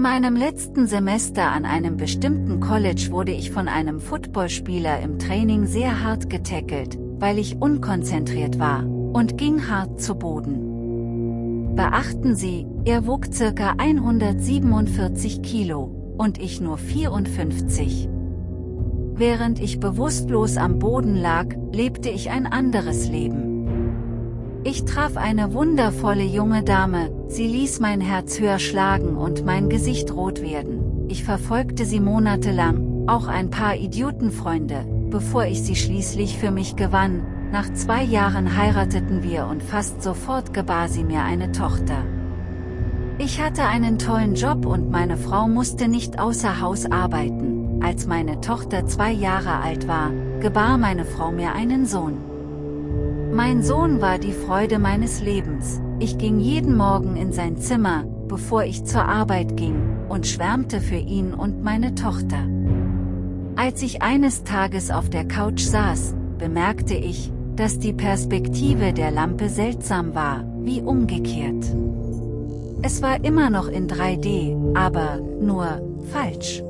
In meinem letzten Semester an einem bestimmten College wurde ich von einem Footballspieler im Training sehr hart getackelt, weil ich unkonzentriert war, und ging hart zu Boden. Beachten Sie, er wog ca. 147 Kilo, und ich nur 54. Während ich bewusstlos am Boden lag, lebte ich ein anderes Leben. Ich traf eine wundervolle junge Dame, sie ließ mein Herz höher schlagen und mein Gesicht rot werden. Ich verfolgte sie monatelang, auch ein paar Idiotenfreunde, bevor ich sie schließlich für mich gewann, nach zwei Jahren heirateten wir und fast sofort gebar sie mir eine Tochter. Ich hatte einen tollen Job und meine Frau musste nicht außer Haus arbeiten. Als meine Tochter zwei Jahre alt war, gebar meine Frau mir einen Sohn. Mein Sohn war die Freude meines Lebens, ich ging jeden Morgen in sein Zimmer, bevor ich zur Arbeit ging, und schwärmte für ihn und meine Tochter. Als ich eines Tages auf der Couch saß, bemerkte ich, dass die Perspektive der Lampe seltsam war, wie umgekehrt. Es war immer noch in 3D, aber, nur, falsch.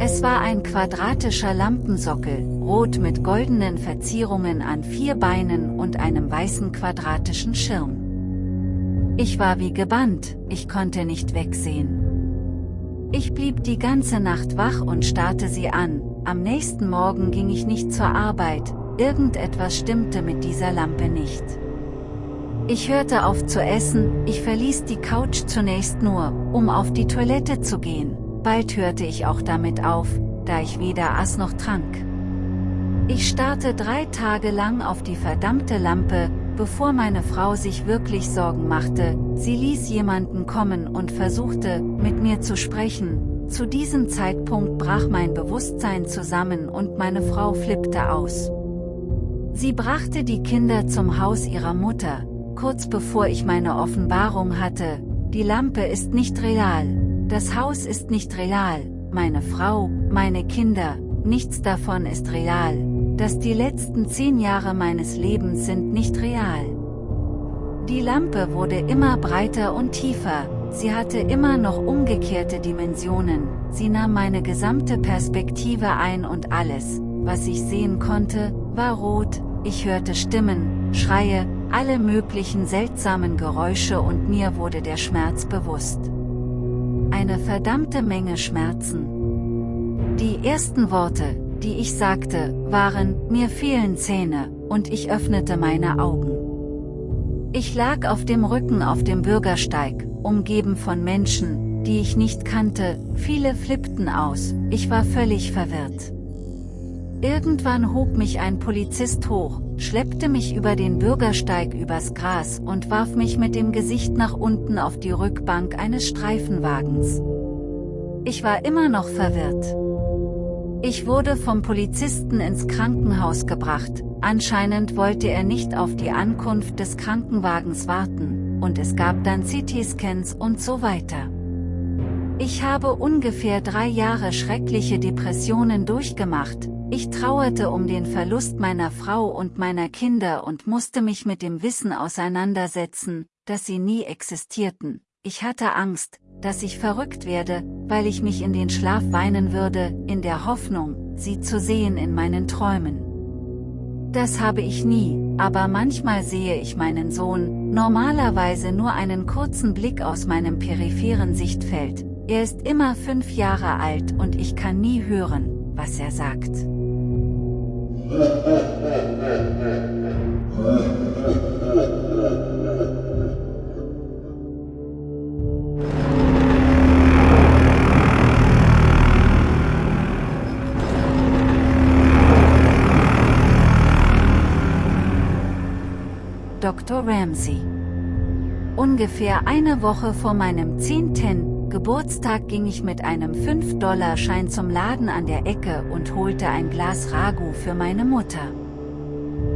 Es war ein quadratischer Lampensockel, rot mit goldenen Verzierungen an vier Beinen und einem weißen quadratischen Schirm. Ich war wie gebannt, ich konnte nicht wegsehen. Ich blieb die ganze Nacht wach und starrte sie an, am nächsten Morgen ging ich nicht zur Arbeit, irgendetwas stimmte mit dieser Lampe nicht. Ich hörte auf zu essen, ich verließ die Couch zunächst nur, um auf die Toilette zu gehen, Bald hörte ich auch damit auf, da ich weder aß noch trank. Ich starrte drei Tage lang auf die verdammte Lampe, bevor meine Frau sich wirklich Sorgen machte, sie ließ jemanden kommen und versuchte, mit mir zu sprechen, zu diesem Zeitpunkt brach mein Bewusstsein zusammen und meine Frau flippte aus. Sie brachte die Kinder zum Haus ihrer Mutter, kurz bevor ich meine Offenbarung hatte, die Lampe ist nicht real, das Haus ist nicht real, meine Frau, meine Kinder, nichts davon ist real, dass die letzten zehn Jahre meines Lebens sind nicht real. Die Lampe wurde immer breiter und tiefer, sie hatte immer noch umgekehrte Dimensionen, sie nahm meine gesamte Perspektive ein und alles, was ich sehen konnte, war rot, ich hörte Stimmen, Schreie, alle möglichen seltsamen Geräusche und mir wurde der Schmerz bewusst eine verdammte Menge Schmerzen. Die ersten Worte, die ich sagte, waren, mir fehlen Zähne, und ich öffnete meine Augen. Ich lag auf dem Rücken auf dem Bürgersteig, umgeben von Menschen, die ich nicht kannte, viele flippten aus, ich war völlig verwirrt. Irgendwann hob mich ein Polizist hoch, schleppte mich über den Bürgersteig übers Gras und warf mich mit dem Gesicht nach unten auf die Rückbank eines Streifenwagens. Ich war immer noch verwirrt. Ich wurde vom Polizisten ins Krankenhaus gebracht, anscheinend wollte er nicht auf die Ankunft des Krankenwagens warten, und es gab dann CT-Scans und so weiter. Ich habe ungefähr drei Jahre schreckliche Depressionen durchgemacht, ich trauerte um den Verlust meiner Frau und meiner Kinder und musste mich mit dem Wissen auseinandersetzen, dass sie nie existierten. Ich hatte Angst, dass ich verrückt werde, weil ich mich in den Schlaf weinen würde, in der Hoffnung, sie zu sehen in meinen Träumen. Das habe ich nie, aber manchmal sehe ich meinen Sohn, normalerweise nur einen kurzen Blick aus meinem peripheren Sichtfeld. Er ist immer fünf Jahre alt und ich kann nie hören, was er sagt. Ramsey. Ungefähr eine Woche vor meinem 10. Geburtstag ging ich mit einem 5-Dollar-Schein zum Laden an der Ecke und holte ein Glas Ragu für meine Mutter.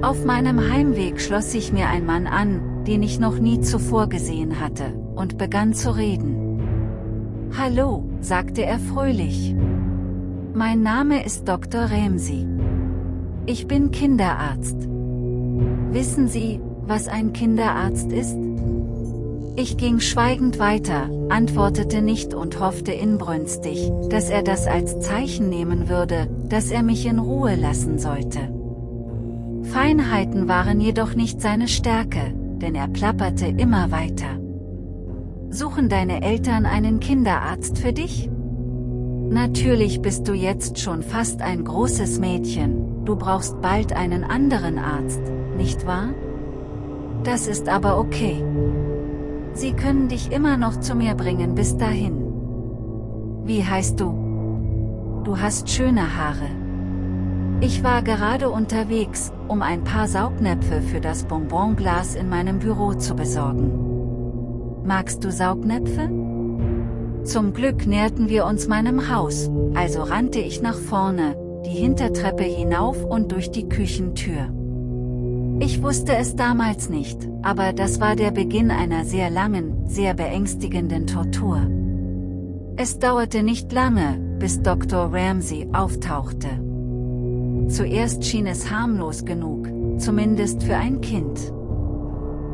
Auf meinem Heimweg schloss sich mir ein Mann an, den ich noch nie zuvor gesehen hatte, und begann zu reden. Hallo, sagte er fröhlich. Mein Name ist Dr. Ramsey. Ich bin Kinderarzt. Wissen Sie, was ein Kinderarzt ist? Ich ging schweigend weiter, antwortete nicht und hoffte inbrünstig, dass er das als Zeichen nehmen würde, dass er mich in Ruhe lassen sollte. Feinheiten waren jedoch nicht seine Stärke, denn er plapperte immer weiter. Suchen deine Eltern einen Kinderarzt für dich? Natürlich bist du jetzt schon fast ein großes Mädchen, du brauchst bald einen anderen Arzt, nicht wahr? Das ist aber okay. Sie können dich immer noch zu mir bringen bis dahin. Wie heißt du? Du hast schöne Haare. Ich war gerade unterwegs, um ein paar Saugnäpfe für das Bonbonglas in meinem Büro zu besorgen. Magst du Saugnäpfe? Zum Glück näherten wir uns meinem Haus, also rannte ich nach vorne, die Hintertreppe hinauf und durch die Küchentür. Ich wusste es damals nicht, aber das war der Beginn einer sehr langen, sehr beängstigenden Tortur. Es dauerte nicht lange, bis Dr. Ramsey auftauchte. Zuerst schien es harmlos genug, zumindest für ein Kind.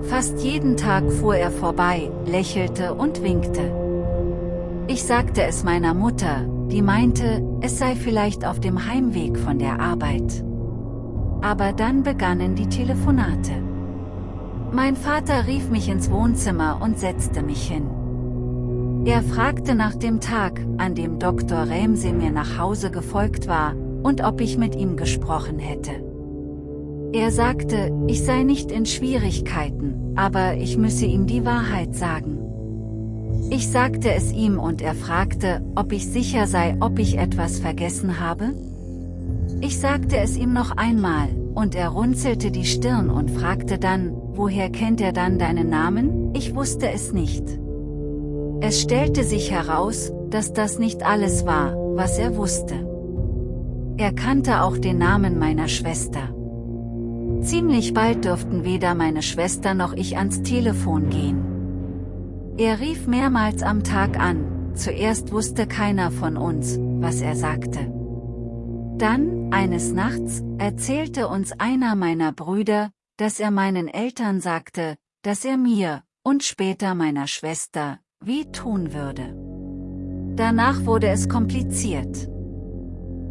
Fast jeden Tag fuhr er vorbei, lächelte und winkte. Ich sagte es meiner Mutter, die meinte, es sei vielleicht auf dem Heimweg von der Arbeit. Aber dann begannen die Telefonate. Mein Vater rief mich ins Wohnzimmer und setzte mich hin. Er fragte nach dem Tag, an dem Dr. Ramsey mir nach Hause gefolgt war, und ob ich mit ihm gesprochen hätte. Er sagte, ich sei nicht in Schwierigkeiten, aber ich müsse ihm die Wahrheit sagen. Ich sagte es ihm und er fragte, ob ich sicher sei, ob ich etwas vergessen habe? Ich sagte es ihm noch einmal, und er runzelte die Stirn und fragte dann, woher kennt er dann deinen Namen? Ich wusste es nicht. Es stellte sich heraus, dass das nicht alles war, was er wusste. Er kannte auch den Namen meiner Schwester. Ziemlich bald dürften weder meine Schwester noch ich ans Telefon gehen. Er rief mehrmals am Tag an, zuerst wusste keiner von uns, was er sagte. Dann, eines Nachts, erzählte uns einer meiner Brüder, dass er meinen Eltern sagte, dass er mir, und später meiner Schwester, wie tun würde. Danach wurde es kompliziert.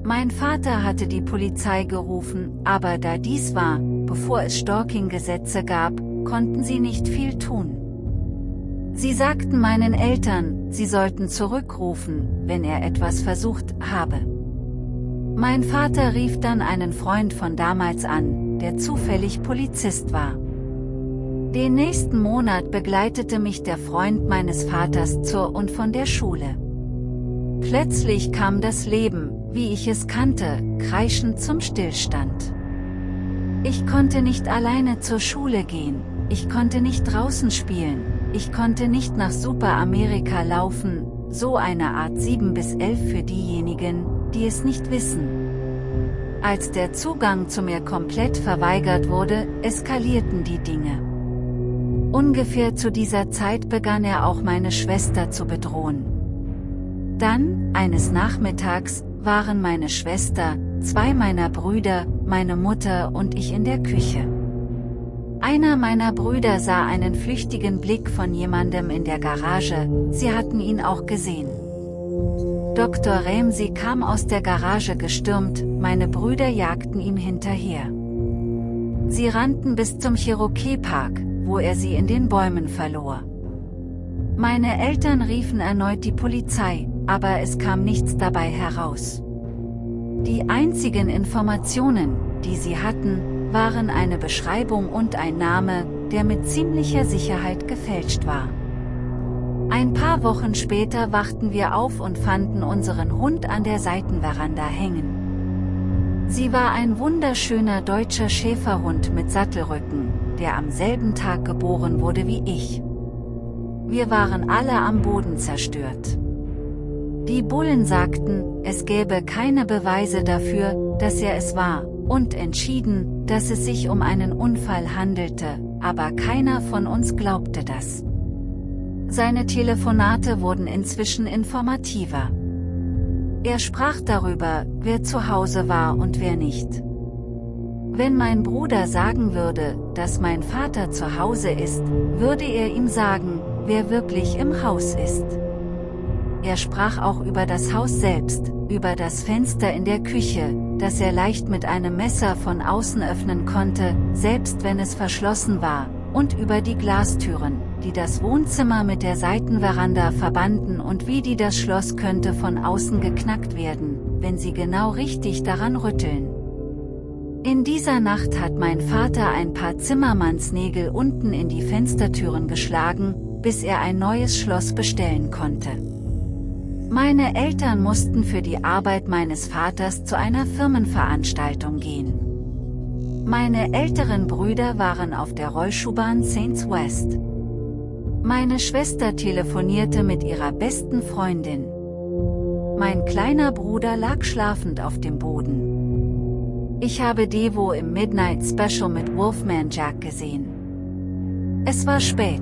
Mein Vater hatte die Polizei gerufen, aber da dies war, bevor es Stalking-Gesetze gab, konnten sie nicht viel tun. Sie sagten meinen Eltern, sie sollten zurückrufen, wenn er etwas versucht habe. Mein Vater rief dann einen Freund von damals an, der zufällig Polizist war. Den nächsten Monat begleitete mich der Freund meines Vaters zur und von der Schule. Plötzlich kam das Leben, wie ich es kannte, kreischend zum Stillstand. Ich konnte nicht alleine zur Schule gehen, ich konnte nicht draußen spielen, ich konnte nicht nach Superamerika laufen, so eine Art 7 bis 11 für diejenigen, die es nicht wissen. Als der Zugang zu mir komplett verweigert wurde, eskalierten die Dinge. Ungefähr zu dieser Zeit begann er auch meine Schwester zu bedrohen. Dann, eines Nachmittags, waren meine Schwester, zwei meiner Brüder, meine Mutter und ich in der Küche. Einer meiner Brüder sah einen flüchtigen Blick von jemandem in der Garage, sie hatten ihn auch gesehen. Dr. Ramsey kam aus der Garage gestürmt, meine Brüder jagten ihm hinterher. Sie rannten bis zum Cherokee Park, wo er sie in den Bäumen verlor. Meine Eltern riefen erneut die Polizei, aber es kam nichts dabei heraus. Die einzigen Informationen, die sie hatten, waren eine Beschreibung und ein Name, der mit ziemlicher Sicherheit gefälscht war. Ein paar Wochen später wachten wir auf und fanden unseren Hund an der Seitenveranda hängen. Sie war ein wunderschöner deutscher Schäferhund mit Sattelrücken, der am selben Tag geboren wurde wie ich. Wir waren alle am Boden zerstört. Die Bullen sagten, es gäbe keine Beweise dafür, dass er es war, und entschieden, dass es sich um einen Unfall handelte, aber keiner von uns glaubte das. Seine Telefonate wurden inzwischen informativer. Er sprach darüber, wer zu Hause war und wer nicht. Wenn mein Bruder sagen würde, dass mein Vater zu Hause ist, würde er ihm sagen, wer wirklich im Haus ist. Er sprach auch über das Haus selbst, über das Fenster in der Küche, das er leicht mit einem Messer von außen öffnen konnte, selbst wenn es verschlossen war, und über die Glastüren, die das Wohnzimmer mit der Seitenveranda verbanden und wie die das Schloss könnte von außen geknackt werden, wenn sie genau richtig daran rütteln. In dieser Nacht hat mein Vater ein paar Zimmermannsnägel unten in die Fenstertüren geschlagen, bis er ein neues Schloss bestellen konnte. Meine Eltern mussten für die Arbeit meines Vaters zu einer Firmenveranstaltung gehen. Meine älteren Brüder waren auf der Rollschuhbahn Saints West. Meine Schwester telefonierte mit ihrer besten Freundin. Mein kleiner Bruder lag schlafend auf dem Boden. Ich habe Devo im Midnight Special mit Wolfman Jack gesehen. Es war spät.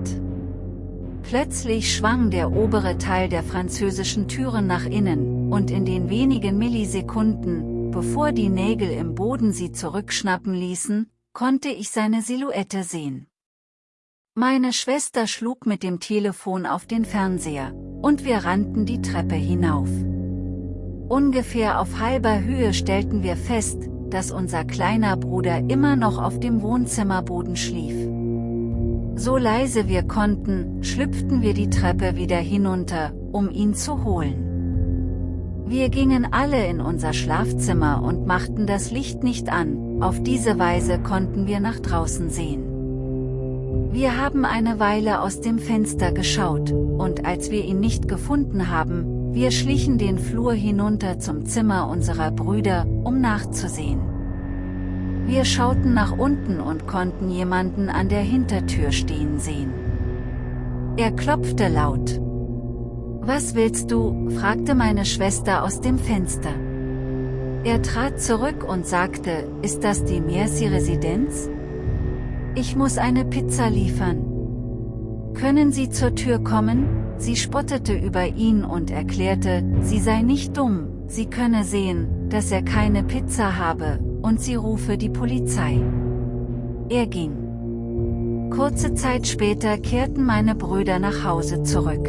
Plötzlich schwang der obere Teil der französischen Türen nach innen, und in den wenigen Millisekunden, bevor die Nägel im Boden sie zurückschnappen ließen, konnte ich seine Silhouette sehen. Meine Schwester schlug mit dem Telefon auf den Fernseher, und wir rannten die Treppe hinauf. Ungefähr auf halber Höhe stellten wir fest, dass unser kleiner Bruder immer noch auf dem Wohnzimmerboden schlief. So leise wir konnten, schlüpften wir die Treppe wieder hinunter, um ihn zu holen. Wir gingen alle in unser Schlafzimmer und machten das Licht nicht an, auf diese Weise konnten wir nach draußen sehen. Wir haben eine Weile aus dem Fenster geschaut, und als wir ihn nicht gefunden haben, wir schlichen den Flur hinunter zum Zimmer unserer Brüder, um nachzusehen. Wir schauten nach unten und konnten jemanden an der Hintertür stehen sehen. Er klopfte laut. Was willst du? fragte meine Schwester aus dem Fenster. Er trat zurück und sagte, ist das die Merci-Residenz? Ich muss eine Pizza liefern. Können Sie zur Tür kommen? Sie spottete über ihn und erklärte, sie sei nicht dumm, sie könne sehen, dass er keine Pizza habe, und sie rufe die Polizei. Er ging. Kurze Zeit später kehrten meine Brüder nach Hause zurück.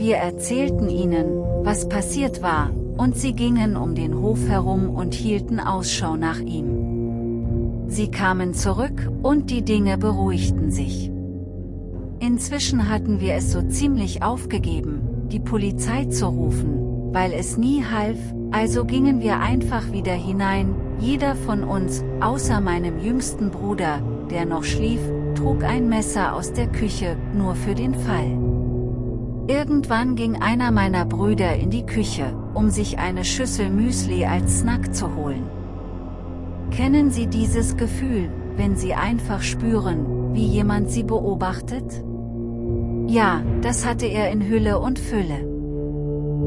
Wir erzählten ihnen, was passiert war, und sie gingen um den Hof herum und hielten Ausschau nach ihm. Sie kamen zurück, und die Dinge beruhigten sich. Inzwischen hatten wir es so ziemlich aufgegeben, die Polizei zu rufen, weil es nie half, also gingen wir einfach wieder hinein, jeder von uns, außer meinem jüngsten Bruder, der noch schlief, trug ein Messer aus der Küche, nur für den Fall. Irgendwann ging einer meiner Brüder in die Küche, um sich eine Schüssel Müsli als Snack zu holen. Kennen Sie dieses Gefühl, wenn Sie einfach spüren, wie jemand Sie beobachtet? Ja, das hatte er in Hülle und Fülle.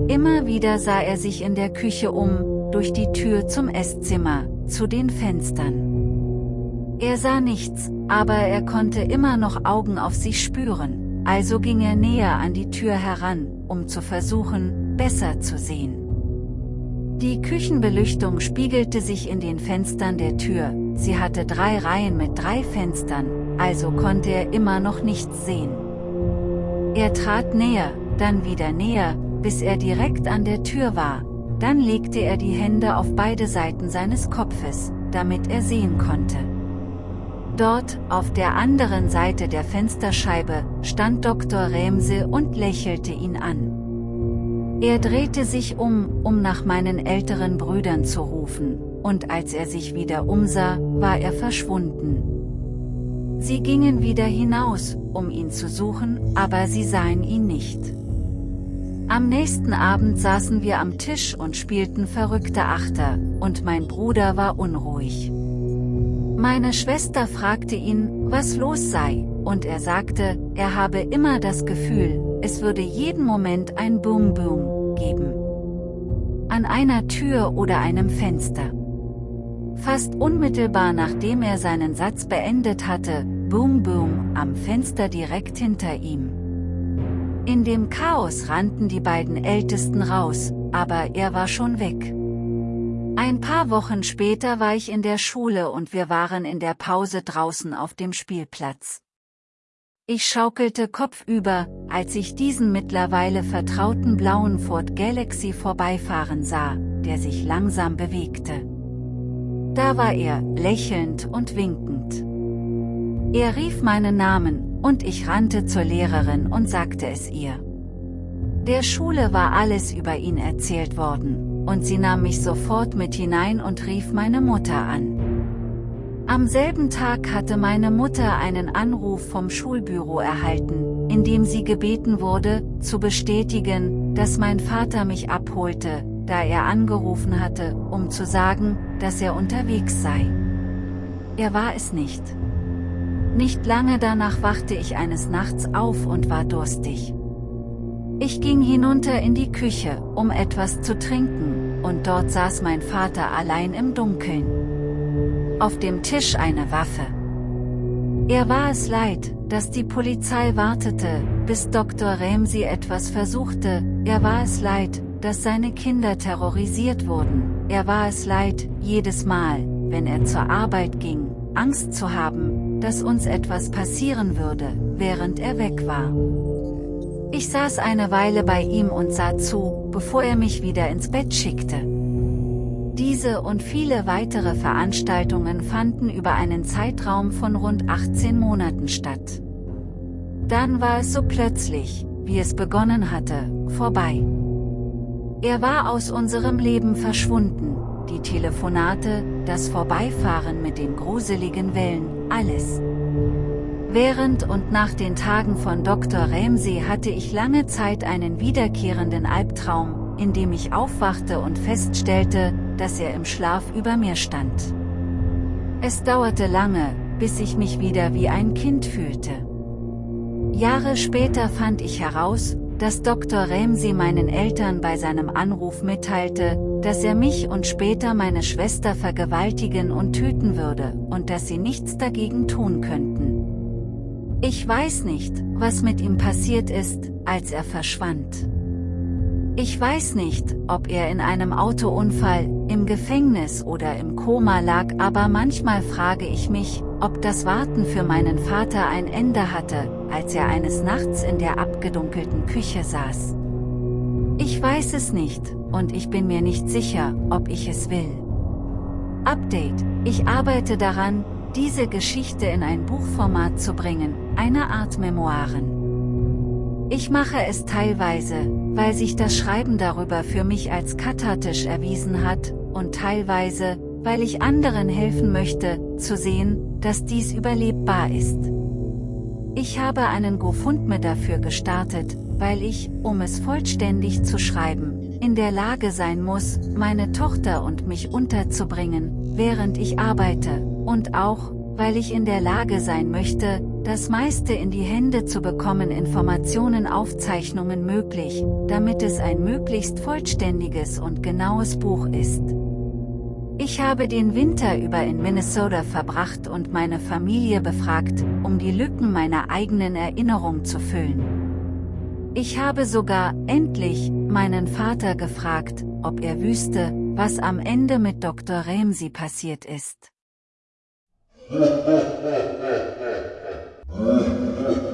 Immer wieder sah er sich in der Küche um, durch die Tür zum Esszimmer, zu den Fenstern. Er sah nichts, aber er konnte immer noch Augen auf sich spüren, also ging er näher an die Tür heran, um zu versuchen, besser zu sehen. Die Küchenbeleuchtung spiegelte sich in den Fenstern der Tür, sie hatte drei Reihen mit drei Fenstern, also konnte er immer noch nichts sehen. Er trat näher, dann wieder näher, bis er direkt an der Tür war, dann legte er die Hände auf beide Seiten seines Kopfes, damit er sehen konnte. Dort, auf der anderen Seite der Fensterscheibe, stand Dr. Remse und lächelte ihn an. Er drehte sich um, um nach meinen älteren Brüdern zu rufen, und als er sich wieder umsah, war er verschwunden. Sie gingen wieder hinaus, um ihn zu suchen, aber sie sahen ihn nicht. Am nächsten Abend saßen wir am Tisch und spielten verrückte Achter, und mein Bruder war unruhig. Meine Schwester fragte ihn, was los sei, und er sagte, er habe immer das Gefühl, es würde jeden Moment ein Boom Boom geben. An einer Tür oder einem Fenster. Fast unmittelbar nachdem er seinen Satz beendet hatte, Boom Boom, am Fenster direkt hinter ihm. In dem Chaos rannten die beiden Ältesten raus, aber er war schon weg. Ein paar Wochen später war ich in der Schule und wir waren in der Pause draußen auf dem Spielplatz. Ich schaukelte kopfüber, als ich diesen mittlerweile vertrauten blauen Ford Galaxy vorbeifahren sah, der sich langsam bewegte. Da war er, lächelnd und winkend. Er rief meinen Namen, und ich rannte zur Lehrerin und sagte es ihr. Der Schule war alles über ihn erzählt worden, und sie nahm mich sofort mit hinein und rief meine Mutter an. Am selben Tag hatte meine Mutter einen Anruf vom Schulbüro erhalten, in dem sie gebeten wurde, zu bestätigen, dass mein Vater mich abholte, da er angerufen hatte, um zu sagen, dass er unterwegs sei. Er war es nicht. Nicht lange danach wachte ich eines Nachts auf und war durstig. Ich ging hinunter in die Küche, um etwas zu trinken, und dort saß mein Vater allein im Dunkeln auf dem Tisch eine Waffe. Er war es leid, dass die Polizei wartete, bis Dr. Ramsey etwas versuchte, er war es leid, dass seine Kinder terrorisiert wurden, er war es leid, jedes Mal, wenn er zur Arbeit ging, Angst zu haben, dass uns etwas passieren würde, während er weg war. Ich saß eine Weile bei ihm und sah zu, bevor er mich wieder ins Bett schickte. Diese und viele weitere Veranstaltungen fanden über einen Zeitraum von rund 18 Monaten statt. Dann war es so plötzlich, wie es begonnen hatte, vorbei. Er war aus unserem Leben verschwunden, die Telefonate, das Vorbeifahren mit den gruseligen Wellen, alles. Während und nach den Tagen von Dr. Ramsey hatte ich lange Zeit einen wiederkehrenden Albtraum, in dem ich aufwachte und feststellte, dass er im Schlaf über mir stand. Es dauerte lange, bis ich mich wieder wie ein Kind fühlte. Jahre später fand ich heraus, dass Dr. Ramsey meinen Eltern bei seinem Anruf mitteilte, dass er mich und später meine Schwester vergewaltigen und töten würde, und dass sie nichts dagegen tun könnten. Ich weiß nicht, was mit ihm passiert ist, als er verschwand. Ich weiß nicht, ob er in einem Autounfall, im Gefängnis oder im Koma lag, aber manchmal frage ich mich, ob das Warten für meinen Vater ein Ende hatte, als er eines Nachts in der abgedunkelten Küche saß. Ich weiß es nicht, und ich bin mir nicht sicher, ob ich es will. Update, ich arbeite daran, diese Geschichte in ein Buchformat zu bringen, eine Art Memoiren. Ich mache es teilweise, weil sich das Schreiben darüber für mich als kathartisch erwiesen hat, und teilweise, weil ich anderen helfen möchte, zu sehen, dass dies überlebbar ist. Ich habe einen GoFundMe dafür gestartet, weil ich, um es vollständig zu schreiben, in der Lage sein muss, meine Tochter und mich unterzubringen, während ich arbeite, und auch, weil ich in der Lage sein möchte, das meiste in die Hände zu bekommen Informationen Aufzeichnungen möglich, damit es ein möglichst vollständiges und genaues Buch ist. Ich habe den Winter über in Minnesota verbracht und meine Familie befragt, um die Lücken meiner eigenen Erinnerung zu füllen. Ich habe sogar, endlich, meinen Vater gefragt, ob er wüsste, was am Ende mit Dr. Ramsey passiert ist. Ha ha ha ha ha.